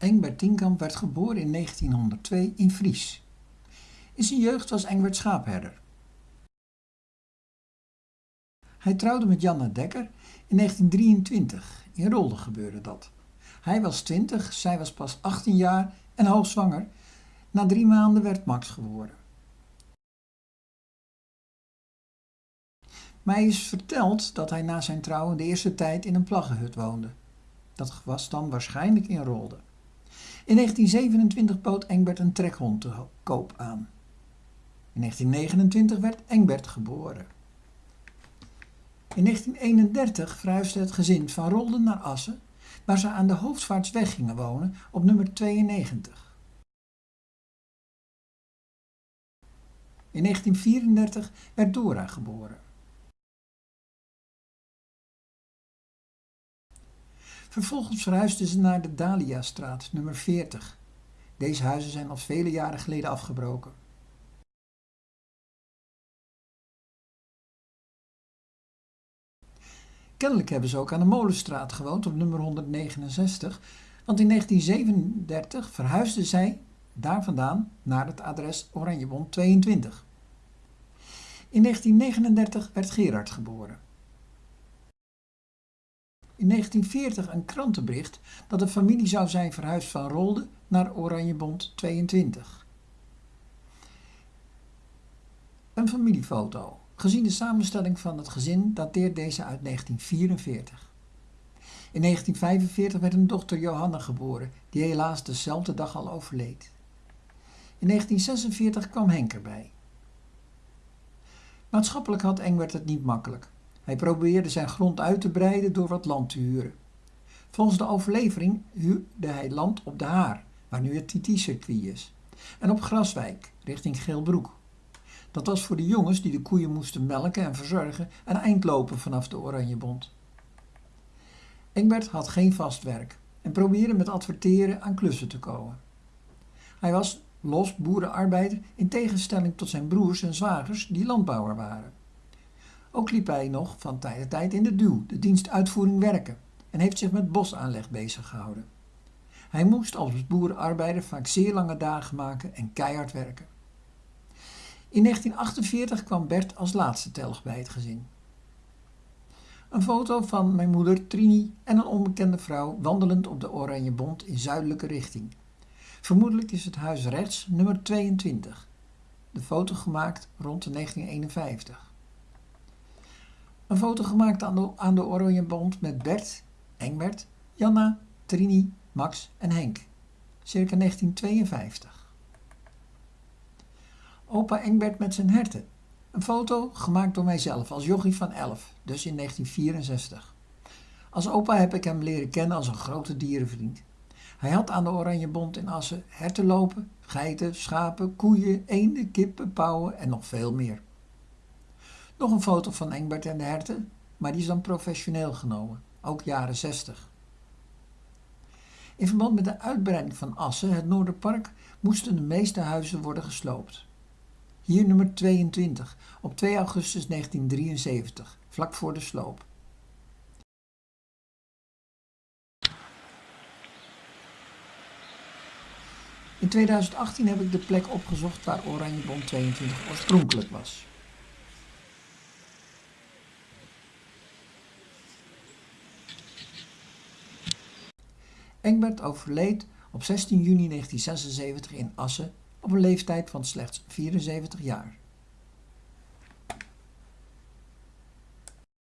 Engbert Tienkamp werd geboren in 1902 in Fries. In zijn jeugd was Engbert schaapherder. Hij trouwde met Janna Dekker in 1923. In Rolde gebeurde dat. Hij was 20, zij was pas 18 jaar en hoogzwanger. Na drie maanden werd Max geboren. Mij is verteld dat hij na zijn trouwen de eerste tijd in een plaggenhut woonde. Dat was dan waarschijnlijk in Rolde. In 1927 bood Engbert een trekhond te koop aan. In 1929 werd Engbert geboren. In 1931 verhuisde het gezin van Rolde naar Assen, waar ze aan de Hoofdvaartsweg gingen wonen op nummer 92. In 1934 werd Dora geboren. Vervolgens verhuisden ze naar de Dahlia-straat, nummer 40. Deze huizen zijn al vele jaren geleden afgebroken. Kennelijk hebben ze ook aan de Molenstraat gewoond op nummer 169, want in 1937 verhuisden zij daar vandaan naar het adres Oranjebond 22. In 1939 werd Gerard geboren. In 1940 een krantenbericht dat de familie zou zijn verhuisd van Rolde naar Oranjebond 22. Een familiefoto. Gezien de samenstelling van het gezin dateert deze uit 1944. In 1945 werd een dochter Johanna geboren, die helaas dezelfde dag al overleed. In 1946 kwam Henk erbij. Maatschappelijk had Engbert het niet makkelijk. Hij probeerde zijn grond uit te breiden door wat land te huren. Volgens de overlevering huurde hij land op de Haar, waar nu het TT-circuit is, en op Graswijk, richting Geelbroek. Dat was voor de jongens die de koeien moesten melken en verzorgen een eindlopen vanaf de Oranjebond. Engbert had geen vast werk en probeerde met adverteren aan klussen te komen. Hij was los boerenarbeider in tegenstelling tot zijn broers en zwagers die landbouwer waren. Ook liep hij nog van tijd tot tijd in de duw, de dienstuitvoering werken, en heeft zich met bosaanleg bezig gehouden. Hij moest als boerenarbeider vaak zeer lange dagen maken en keihard werken. In 1948 kwam Bert als laatste telg bij het gezin. Een foto van mijn moeder Trini en een onbekende vrouw wandelend op de Oranje Bond in zuidelijke richting. Vermoedelijk is het huis rechts nummer 22. De foto gemaakt rond de 1951. Een foto gemaakt aan de, aan de Oranje Bond met Bert, Engbert, Janna, Trini, Max en Henk. Circa 1952. Opa Engbert met zijn herten. Een foto gemaakt door mijzelf als jochie van 11, dus in 1964. Als opa heb ik hem leren kennen als een grote dierenvriend. Hij had aan de Oranje Bond in Assen herten lopen, geiten, schapen, koeien, eenden, kippen, pauwen en nog veel meer. Nog een foto van Engbert en de herten, maar die is dan professioneel genomen, ook jaren 60. In verband met de uitbreiding van Assen, het Noorderpark, moesten de meeste huizen worden gesloopt. Hier nummer 22, op 2 augustus 1973, vlak voor de sloop. In 2018 heb ik de plek opgezocht waar Oranjebond 22 oorspronkelijk was. Engbert overleed op 16 juni 1976 in Assen op een leeftijd van slechts 74 jaar.